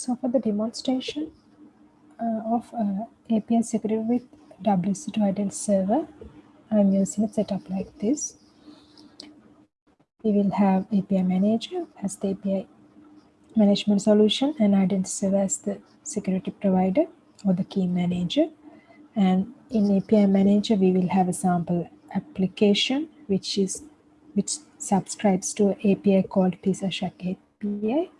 So for the demonstration uh, of uh, API security with WSO2 Identity Server, I'm using a setup like this. We will have API Manager as the API management solution and Identity Server as the security provider or the key manager. And in API Manager, we will have a sample application which is which subscribes to an API called PizzaShack API.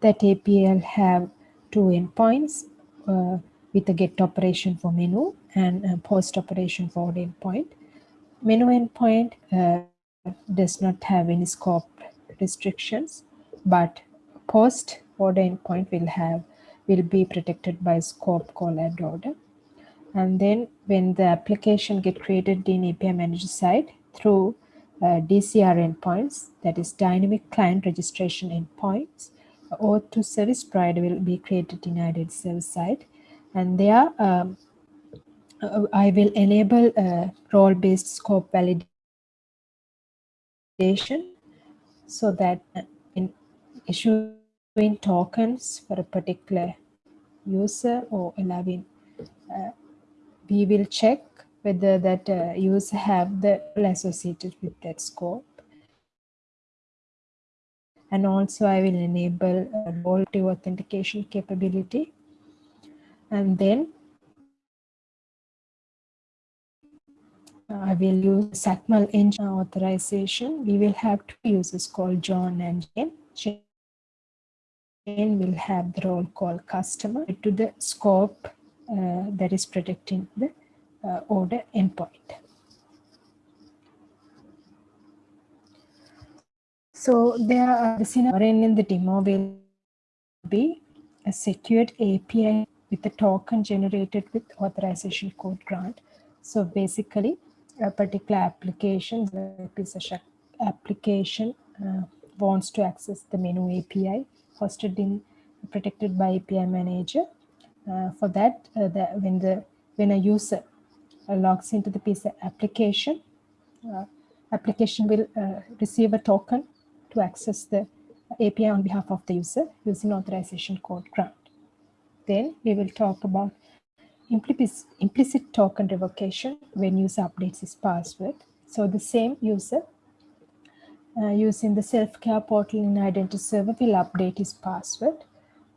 That will have two endpoints uh, with a get operation for menu and post operation for order endpoint. Menu endpoint uh, does not have any scope restrictions, but post order endpoint will have will be protected by scope call add order. And then when the application get created in API manager side through uh, DCR endpoints, that is dynamic client registration endpoints, OAuth service provider will be created in identity service side. And there um, uh, I will enable a role-based scope validation so that in issuing tokens for a particular user or allowing uh, we will check whether that uh, user have the associated with that scope. And also I will enable a to authentication capability. And then I will use XACML engine authorization. We will have two users called John and Jane. Jane will have the role called customer to the scope uh, that is protecting the uh, order endpoint. So there are the scenario in the demo will be a secured API with a token generated with authorization code grant. So basically a particular application, the application uh, wants to access the menu API hosted in protected by API manager. Uh, for that, uh, the, when the when a user logs into the PISA application, uh, application will uh, receive a token to access the API on behalf of the user using authorization code grant. Then we will talk about implicit, token revocation when user updates his password. So the same user uh, using the self-care portal in identity server will update his password.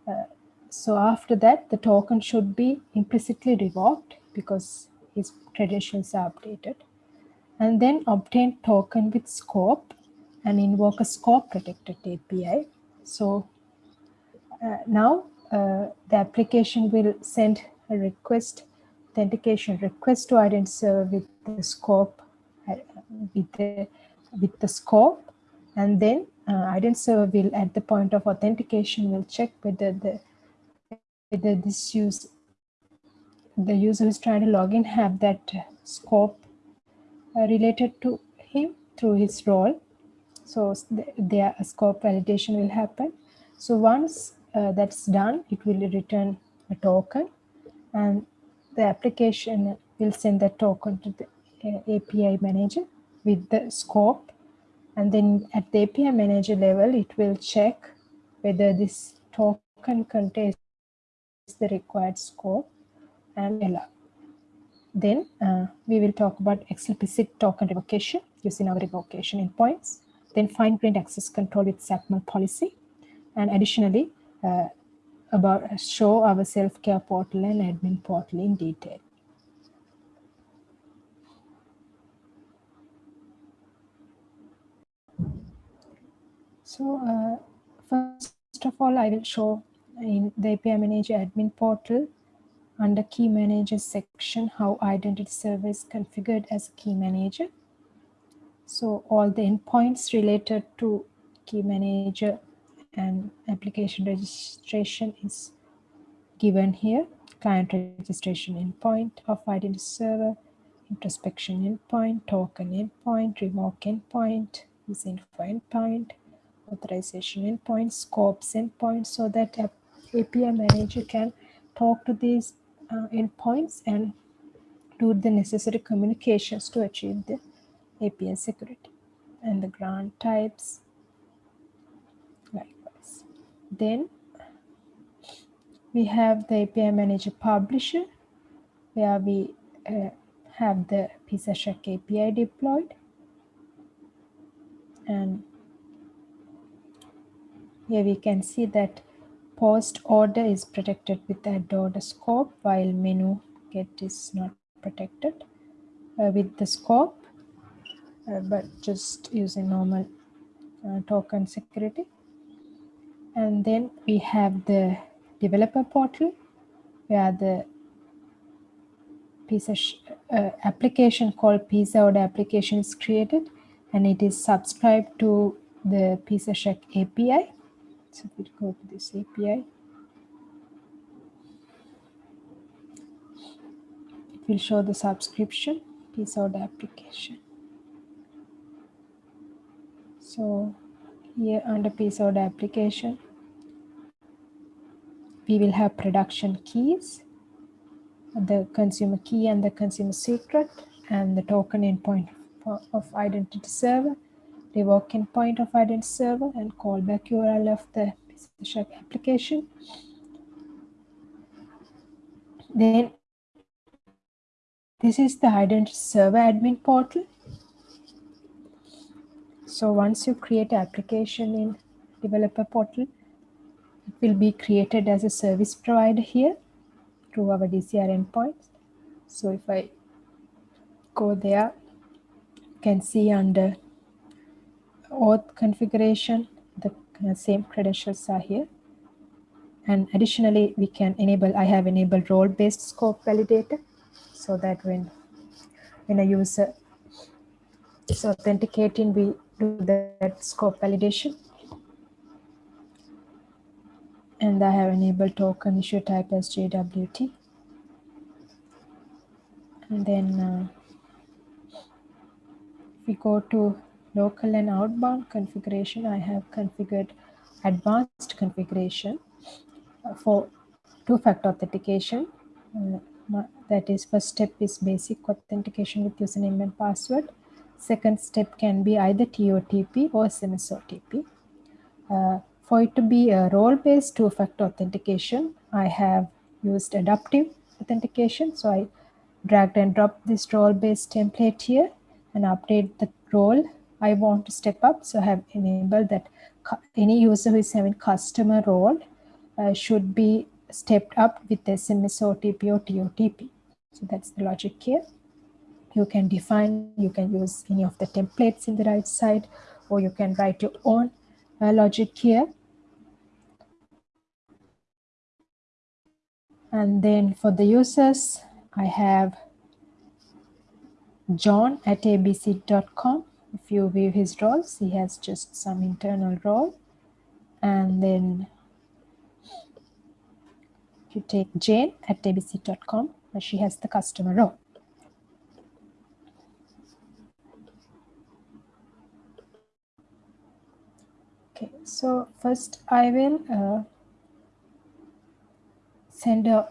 Uh, so after that, the token should be implicitly revoked because his credentials are updated. And then obtain token with scope and invoke a scope protected API. So uh, now uh, the application will send a request, authentication request to identity server with the scope, uh, with the, with the scope. And then uh, identity server will, at the point of authentication, will check whether the whether this use the user who's trying to log in have that scope uh, related to him through his role. So their scope validation will happen. So once uh, that's done, it will return a token and the application will send that token to the uh, API manager with the scope. And then at the API manager level, it will check whether this token contains the required scope and allow. Then uh, we will talk about explicit token revocation using our revocation endpoints. Then fine-grained access control with XACML policy. And additionally, uh, about show our self-care portal and admin portal in detail. So uh, first of all, I will show in the API Manager admin portal under Key Manager section how identity server is configured as a key manager. So all the endpoints related to Key Manager and application registration is given here. Client registration endpoint of identity server, introspection endpoint, token endpoint, revoke endpoint, is info endpoint, authorization endpoint, scopes endpoint, so that API manager can talk to these uh, endpoints and do the necessary communications to achieve the API security and the grant types likewise. Then we have the API Manager Publisher where we uh, have the PizzaShack API deployed and here we can see that post order is protected with add order scope while menu get is not protected uh, with the scope but just using normal uh, token security and then we have the developer portal where the piece of uh, application called pizza order application is created and it is subscribed to the PizzaShack API. So we go to this API. It will show the subscription pizza order application. So here under order application, we will have production keys, the consumer key and the consumer secret, and the token endpoint of identity server, the revoke endpoint of identity server, and callback URL of the PizzaShack application. Then this is the identity server admin portal. So once you create an application in developer portal, it will be created as a service provider here through our DCR endpoints. So if I go there, you can see under auth configuration, the uh, same credentials are here. And additionally, we can enable, I have enabled role-based scope validator so that when, when a user is authenticating, we do that scope validation and I have enabled token issue type as JWT. And then uh, we go to local and outbound configuration, I have configured advanced configuration uh, for two-factor authentication. Uh, that is first step is basic authentication with username and password. Second step can be either TOTP or SMS OTP. Uh, for it to be a role-based two-factor authentication, I have used adaptive authentication. So I dragged and dropped this role-based template here and update the role I want to step up. So I have enabled that any user who is having customer role uh, should be stepped up with SMS OTP or TOTP. So that's the logic here. You can define, you can use any of the templates in the right side, or you can write your own uh, logic here. And then for the users, I have john at abc.com. If you view his roles, he has just some internal role. And then you take Jane at abc.com, where she has the customer role. Okay, so first I will uh, send a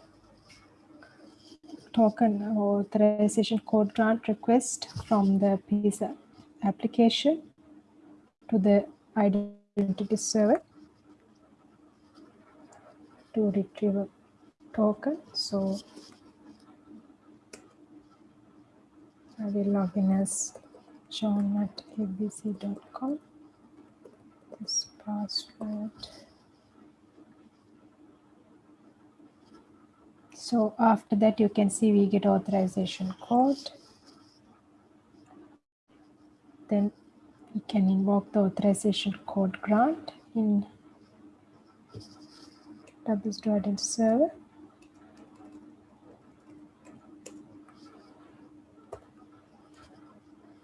token authorization code grant request from the PISA application to the identity server to retrieve a token. So I will log in as john at abc.com password. So after that, you can see we get authorization code. Then we can invoke the authorization code grant in WSDO server.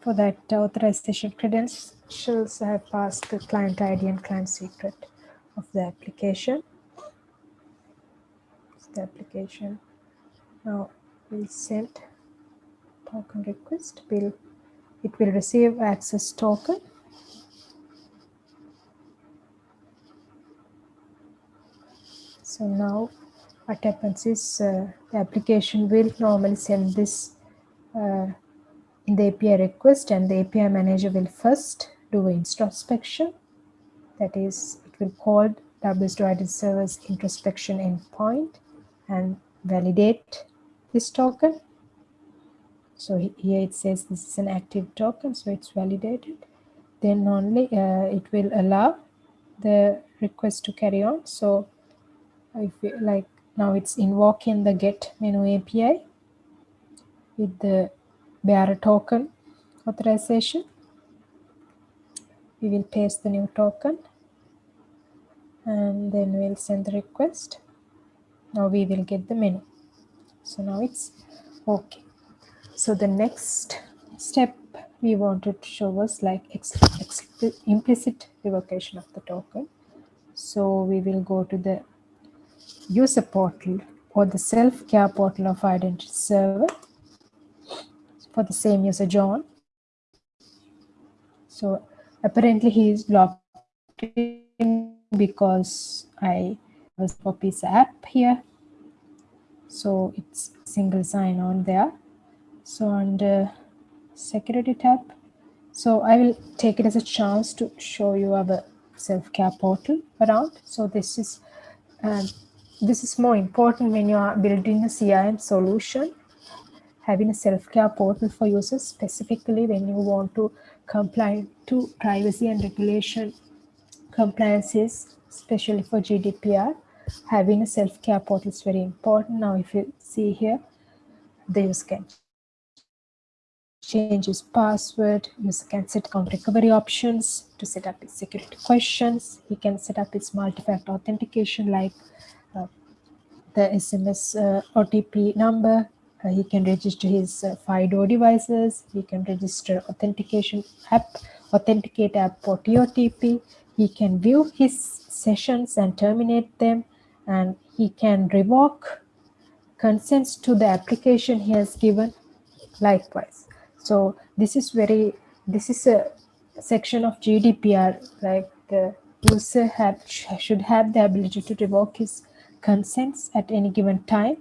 For that authorization credentials, have passed the client ID and client secret of the application. It's the application. Now we'll send token request. Will it will receive access token. So now what happens is uh, the application will normally send this uh, in the API request and the API manager will first do an introspection. That is, it will call database provided server's introspection endpoint and validate this token. So here it says this is an active token, so it's validated. Then only uh, it will allow the request to carry on. So if we, like now it's invoking the get menu API with the bearer token authorization. We will paste the new token and then we'll send the request. Now we will get the menu. So now it's okay. So the next step we wanted to show was like implicit revocation of the token. So we will go to the user portal or the self-care portal of identity server for the same user John. So apparently he is logged in because I was copies app here. So it's single sign on there. So under security tab, so I will take it as a chance to show you our self-care portal around. So this is um, this is more important when you are building a CRM solution having a self-care portal for users specifically when you want to comply to privacy and regulation compliances, especially for GDPR. Having a self-care portal is very important. Now, if you see here, the user can change his password, user can set account recovery options to set up his security questions. He can set up his multi-factor authentication like uh, the SMS uh, OTP number, uh, he can register his uh, FIDO devices. He can register authentication app, authenticate app for TOTP. He can view his sessions and terminate them. And he can revoke consents to the application he has given likewise. So this is very, this is a section of GDPR, like the user have, should have the ability to revoke his consents at any given time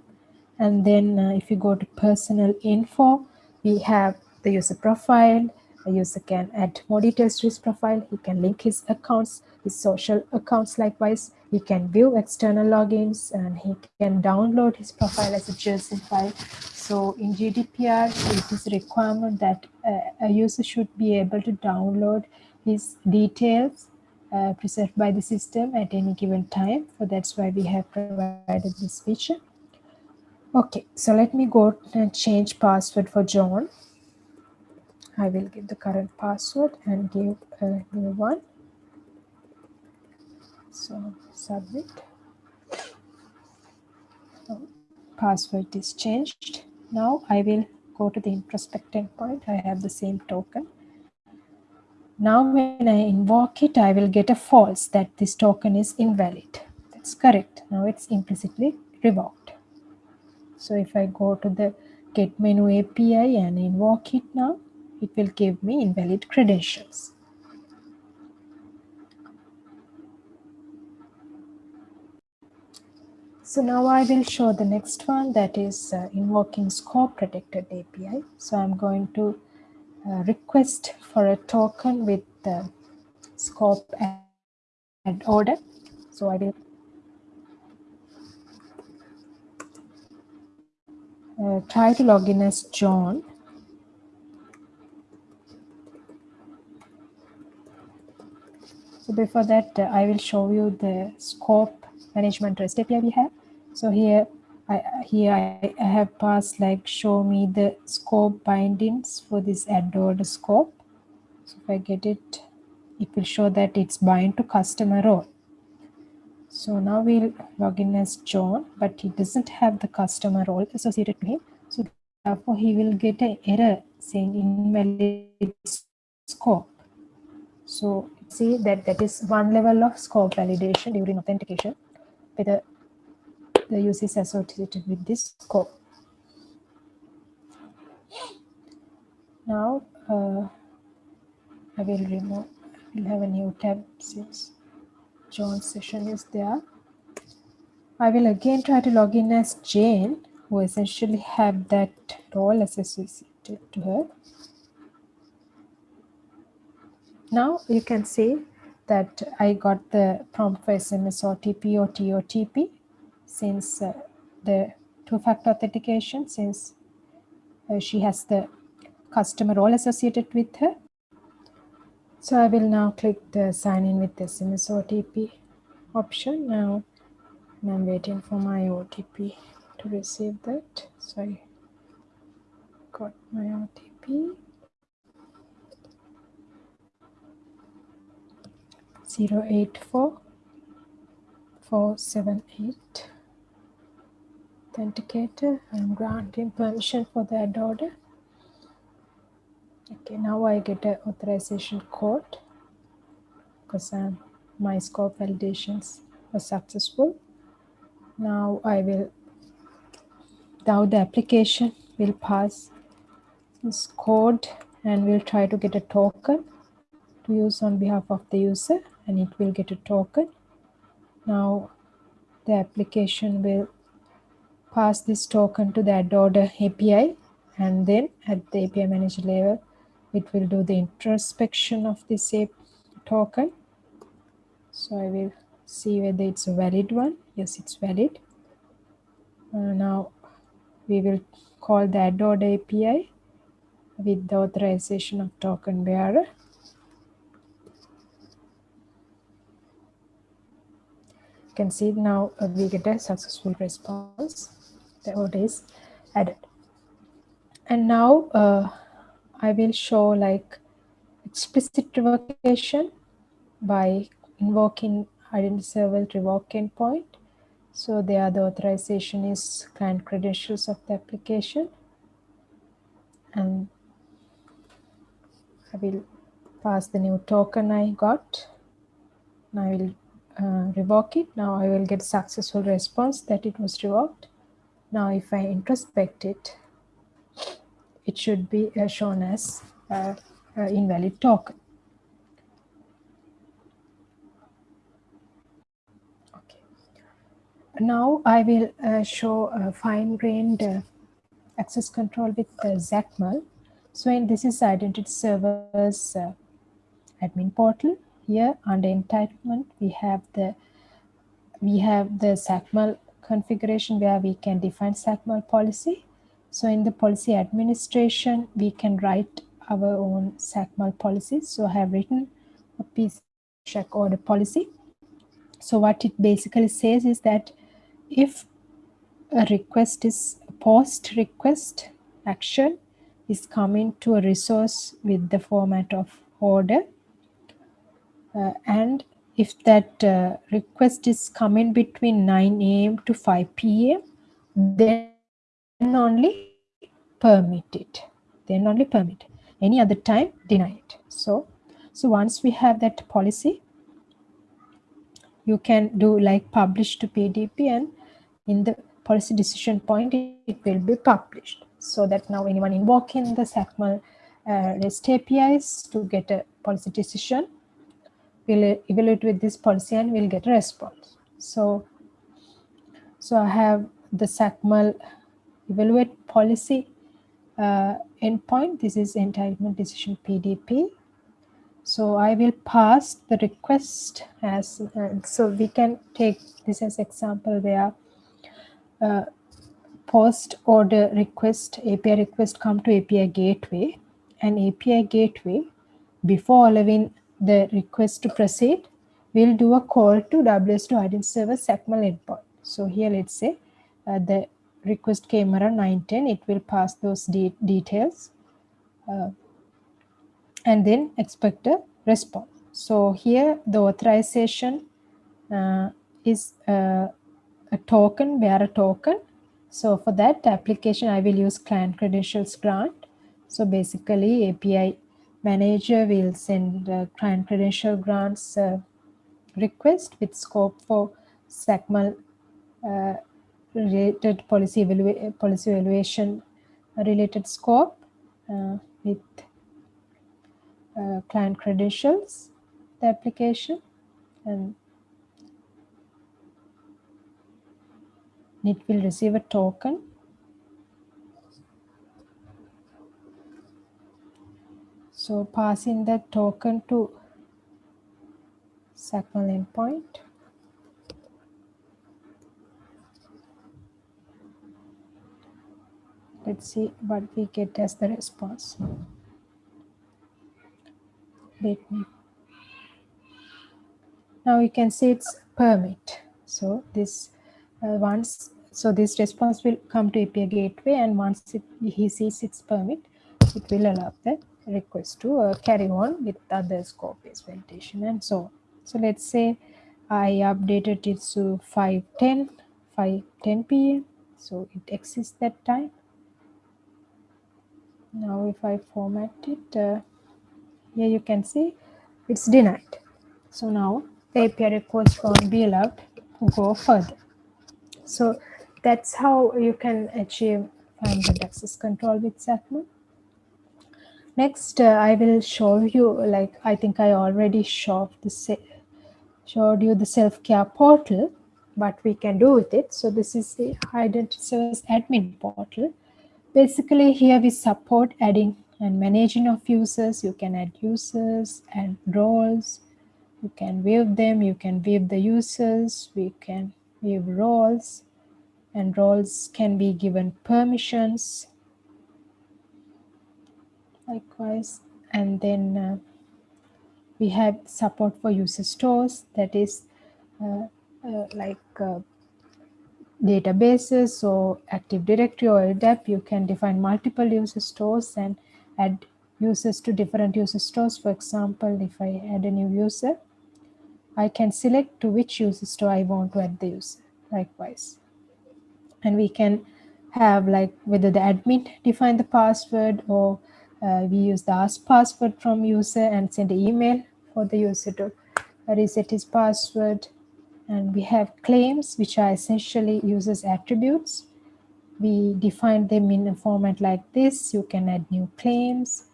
and then uh, if you go to personal info, we have the user profile. A user can add more details to his profile. He can link his accounts, his social accounts likewise. He can view external logins and he can download his profile as a JSON file. So in GDPR, it is a requirement that uh, a user should be able to download his details uh, preserved by the system at any given time. So that's why we have provided this feature. Okay, so let me go and change password for John. I will give the current password and give a new one. So submit. So password is changed. Now I will go to the introspect endpoint. I have the same token. Now when I invoke it, I will get a false that this token is invalid. That's correct. Now it's implicitly revoked. So if I go to the get menu API and invoke it now, it will give me invalid credentials. So now I will show the next one that is uh, invoking scope protected API. So I'm going to uh, request for a token with the scope and order. So I will uh, try to log in as John. So before that, uh, I will show you the scope management REST API we have. So here, I, here I, I have passed like show me the scope bindings for this add scope. So if I get it, it will show that it's bind to customer role. So now we'll log in as John, but he doesn't have the customer role associated to him. So therefore he will get an error saying invalid scope. So see that that is one level of scope validation during authentication whether the use is associated with this scope. Now uh, I will remove, I will have a new tab since John's session is there. I will again try to log in as Jane, who essentially have that role associated to her. Now you can see that I got the prompt for SMS OTP or TOTP since uh, the two-factor authentication since uh, she has the customer role associated with her. So I will now click the sign in with the SMS OTP option. Now I'm waiting for my OTP to receive that. So I got my OTP. 084 478 authenticator I'm granting permission for the add order okay now I get an authorization code. Because um, my scope validations was successful. Now I will now the application will pass this code and we'll try to get a token to use on behalf of the user and it will get a token. Now the application will pass this token to the add order API and then at the API manager level it will do the introspection of this token. So I will see whether it's a valid one. Yes it's valid. Uh, now we will call the add order API with the authorization of token bearer. You can see now uh, we get a successful response. The order is added. And now uh, I will show like explicit revocation by invoking identity server revoke endpoint. So there the authorization is client credentials of the application. And I will pass the new token I got. Now I will uh, revoke it. Now I will get successful response that it was revoked. Now if I introspect it, it should be uh, shown as uh, uh, invalid token. Okay. Now I will show fine-grained access control with XACML. So in this is identity servers admin portal. Here under entitlement, we have the we have the XACML configuration where we can define XACML policy so in the policy administration, we can write our own XACML policies. So I have written a piece check order policy. So what it basically says is that if a request is post request action is coming to a resource with the format of order uh, and if that uh, request is coming between 9 a.m. to 5 p.m. then only permit it. Then only permit. Any other time deny it. So so once we have that policy you can do like publish to pdp and in the policy decision point it will be published. So that now anyone invoking the XACML uh, REST APIs to get a policy decision will evaluate with this policy and will get a response. So, so I have the XACML evaluate policy uh, endpoint. This is entitlement decision PDP. So I will pass the request as, so we can take this as example where uh, post order request, API request come to API gateway and API gateway before allowing the request to proceed, we'll do a call to WSO2 identity server XACML endpoint. So here let's say uh, the request camera around 910 it will pass those de details uh, and then expect a response. So here the authorization uh, is uh, a token bearer token. So for that application i will use client credentials grant. So basically api manager will send client credential grants uh, request with scope for XACML uh, related policy, evalua policy evaluation related scope uh, with uh, client credentials, the application, and it will receive a token. So passing that token to XACML endpoint. Let's see what we get as the response. Let me. Now you can see it's permit. So this uh, once, so this response will come to API gateway and once it, he sees its permit, it will allow the request to uh, carry on with other scope-based validation and so on. So let's say I updated it to 5.10, 5.10 p.m. So it exists that time. Now if I format it, uh, here you can see it's denied. So now the API request won't be go further. So that's how you can achieve fine-grained access control with XACML. Next, uh, I will show you, like I think I already showed, the showed you the self-care portal, what we can do with it. So this is the Identity Service Admin portal. Basically, here we support adding and managing of users. You can add users and roles. You can view them. You can view the users. We can view roles and roles can be given permissions likewise and then uh, we have support for user stores that is uh, uh, like uh, databases or active directory or LDAP you can define multiple user stores and add users to different user stores for example if I add a new user I can select to which user store I want to add the user likewise and we can have like whether the admin define the password or uh, we use the ask password from user and send an email for the user to reset his password. And we have claims, which are essentially users attributes. We define them in a format like this. You can add new claims.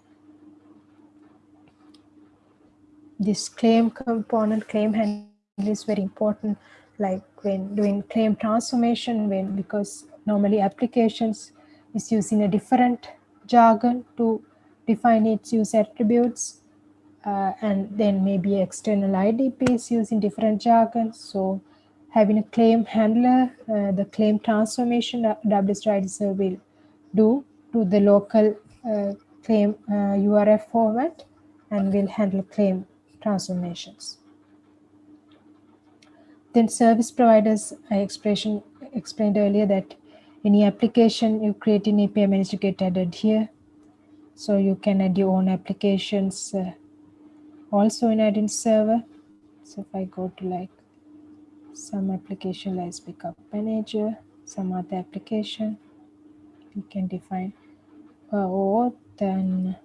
This claim component, claim handle is very important, like when doing claim transformation, when because normally applications is using a different jargon to define its user attributes uh, and then maybe external IDPs using different jargons. So having a claim handler, uh, the claim transformation WSDriver will do to the local uh, claim URF uh, format and will handle claim transformations. Then service providers, I expression, explained earlier that any application you create in API manager get added here so you can add your own applications uh, also in Identity Server. So if I go to like some application like Backup Manager, some other application, you can define uh, or then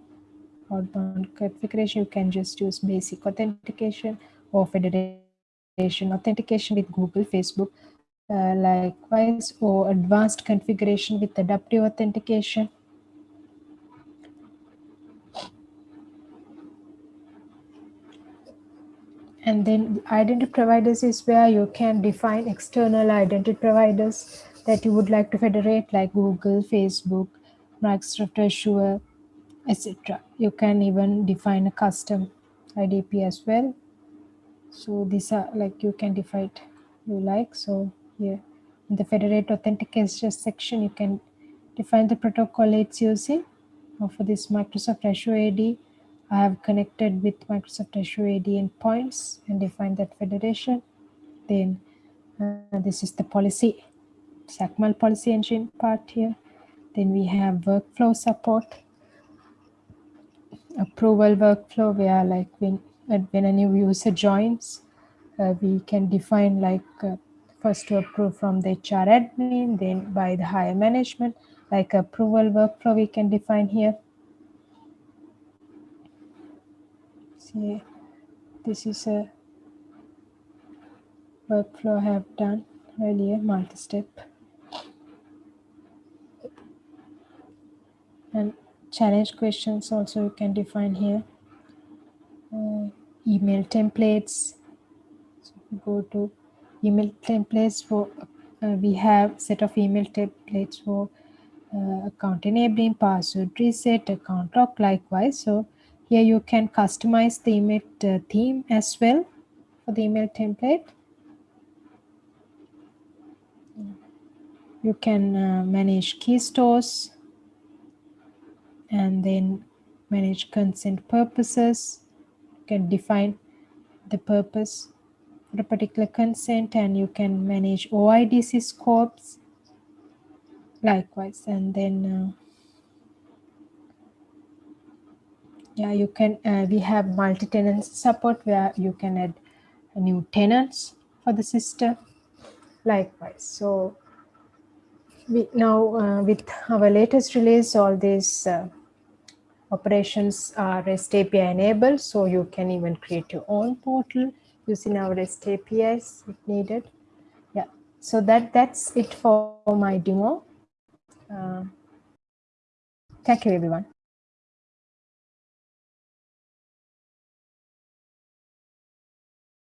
outbound configuration, you can just use basic authentication or federation authentication with Google, Facebook, uh, likewise, or advanced configuration with adaptive authentication And then identity providers is where you can define external identity providers that you would like to federate like Google, Facebook, Microsoft Azure, etc. You can even define a custom IDP as well. So these are like you can define it you like. So here in the federate authentication section, you can define the protocol it's using. For this Microsoft Azure AD, I have connected with Microsoft Azure AD endpoints and defined that federation. Then uh, this is the policy, XACML policy engine part here. Then we have workflow support, approval workflow where like when, when a new user joins, uh, we can define like uh, first to approve from the HR admin, then by the higher management, like approval workflow we can define here see this is a workflow I have done earlier multi-step. And challenge questions also you can define here. Uh, email templates. So go to email templates for uh, we have set of email templates for uh, account enabling password reset account lock likewise. So here you can customize the email uh, theme as well for the email template. You can uh, manage key stores and then manage consent purposes. You can define the purpose for a particular consent and you can manage OIDC scopes likewise and then uh, yeah you can uh, we have multi-tenant support where you can add new tenants for the system likewise. So we now uh, with our latest release all these uh, operations are REST API enabled so you can even create your own portal using our REST APIs if needed. Yeah. So that that's it for my demo. Uh, thank you everyone